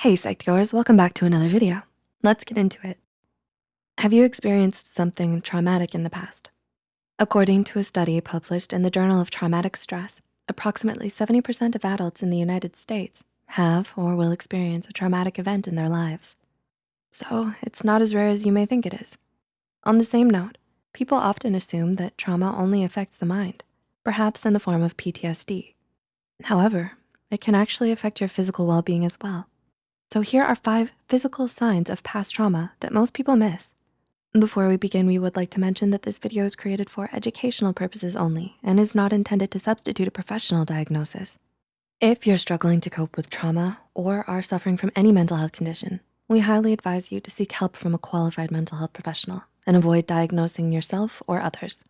Hey Psych2Goers, welcome back to another video. Let's get into it. Have you experienced something traumatic in the past? According to a study published in the Journal of Traumatic Stress, approximately 70% of adults in the United States have or will experience a traumatic event in their lives. So it's not as rare as you may think it is. On the same note, people often assume that trauma only affects the mind, perhaps in the form of PTSD. However, it can actually affect your physical well-being as well. So here are five physical signs of past trauma that most people miss. Before we begin, we would like to mention that this video is created for educational purposes only and is not intended to substitute a professional diagnosis. If you're struggling to cope with trauma or are suffering from any mental health condition, we highly advise you to seek help from a qualified mental health professional and avoid diagnosing yourself or others.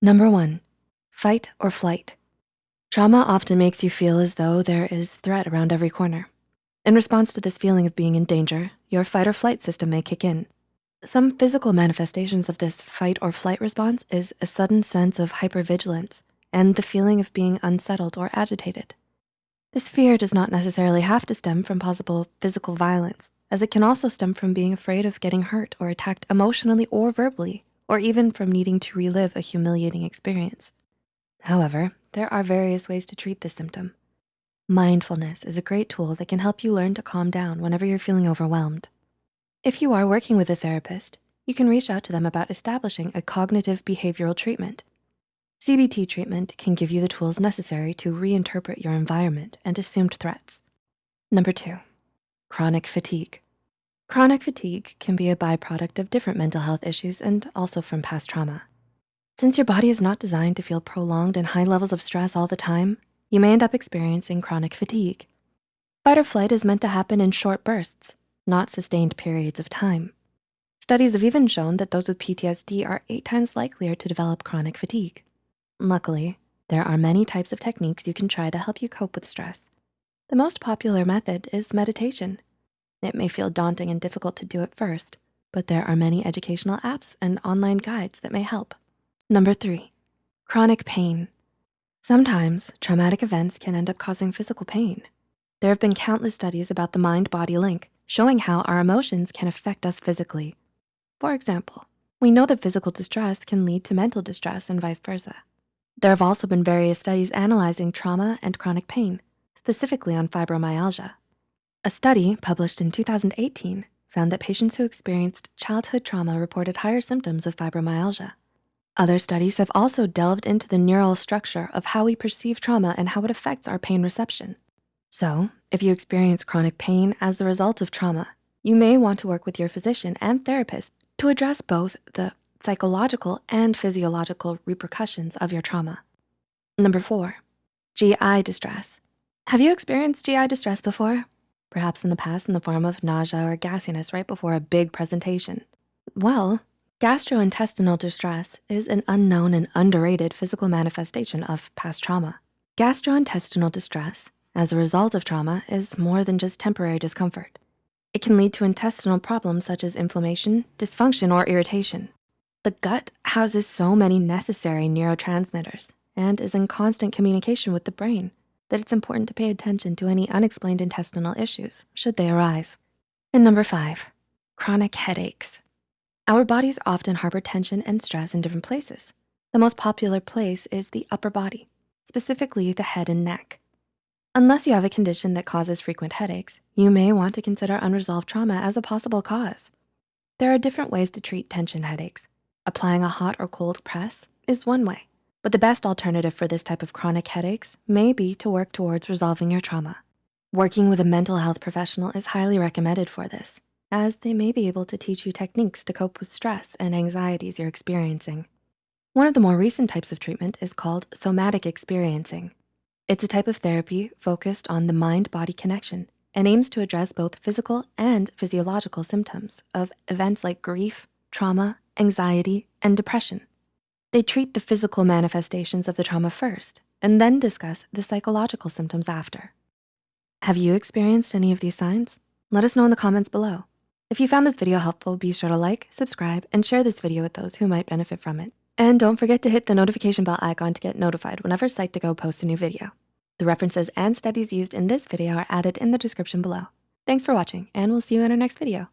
Number one, fight or flight. Trauma often makes you feel as though there is threat around every corner. In response to this feeling of being in danger, your fight or flight system may kick in. Some physical manifestations of this fight or flight response is a sudden sense of hypervigilance and the feeling of being unsettled or agitated. This fear does not necessarily have to stem from possible physical violence, as it can also stem from being afraid of getting hurt or attacked emotionally or verbally, or even from needing to relive a humiliating experience. However, there are various ways to treat this symptom. Mindfulness is a great tool that can help you learn to calm down whenever you're feeling overwhelmed. If you are working with a therapist, you can reach out to them about establishing a cognitive behavioral treatment. CBT treatment can give you the tools necessary to reinterpret your environment and assumed threats. Number two, chronic fatigue. Chronic fatigue can be a byproduct of different mental health issues and also from past trauma. Since your body is not designed to feel prolonged and high levels of stress all the time, you may end up experiencing chronic fatigue. Fight or flight is meant to happen in short bursts, not sustained periods of time. Studies have even shown that those with PTSD are eight times likelier to develop chronic fatigue. Luckily, there are many types of techniques you can try to help you cope with stress. The most popular method is meditation. It may feel daunting and difficult to do at first, but there are many educational apps and online guides that may help. Number three, chronic pain. Sometimes traumatic events can end up causing physical pain. There have been countless studies about the mind-body link, showing how our emotions can affect us physically. For example, we know that physical distress can lead to mental distress and vice versa. There have also been various studies analyzing trauma and chronic pain, specifically on fibromyalgia. A study published in 2018 found that patients who experienced childhood trauma reported higher symptoms of fibromyalgia. Other studies have also delved into the neural structure of how we perceive trauma and how it affects our pain reception. So if you experience chronic pain as the result of trauma, you may want to work with your physician and therapist to address both the psychological and physiological repercussions of your trauma. Number four, GI distress. Have you experienced GI distress before? Perhaps in the past in the form of nausea or gassiness right before a big presentation. Well, Gastrointestinal distress is an unknown and underrated physical manifestation of past trauma. Gastrointestinal distress as a result of trauma is more than just temporary discomfort. It can lead to intestinal problems such as inflammation, dysfunction, or irritation. The gut houses so many necessary neurotransmitters and is in constant communication with the brain that it's important to pay attention to any unexplained intestinal issues should they arise. And number five, chronic headaches. Our bodies often harbor tension and stress in different places. The most popular place is the upper body, specifically the head and neck. Unless you have a condition that causes frequent headaches, you may want to consider unresolved trauma as a possible cause. There are different ways to treat tension headaches. Applying a hot or cold press is one way, but the best alternative for this type of chronic headaches may be to work towards resolving your trauma. Working with a mental health professional is highly recommended for this as they may be able to teach you techniques to cope with stress and anxieties you're experiencing. One of the more recent types of treatment is called somatic experiencing. It's a type of therapy focused on the mind-body connection and aims to address both physical and physiological symptoms of events like grief, trauma, anxiety, and depression. They treat the physical manifestations of the trauma first and then discuss the psychological symptoms after. Have you experienced any of these signs? Let us know in the comments below. If you found this video helpful, be sure to like, subscribe, and share this video with those who might benefit from it. And don't forget to hit the notification bell icon to get notified whenever Psych2Go posts a new video. The references and studies used in this video are added in the description below. Thanks for watching, and we'll see you in our next video.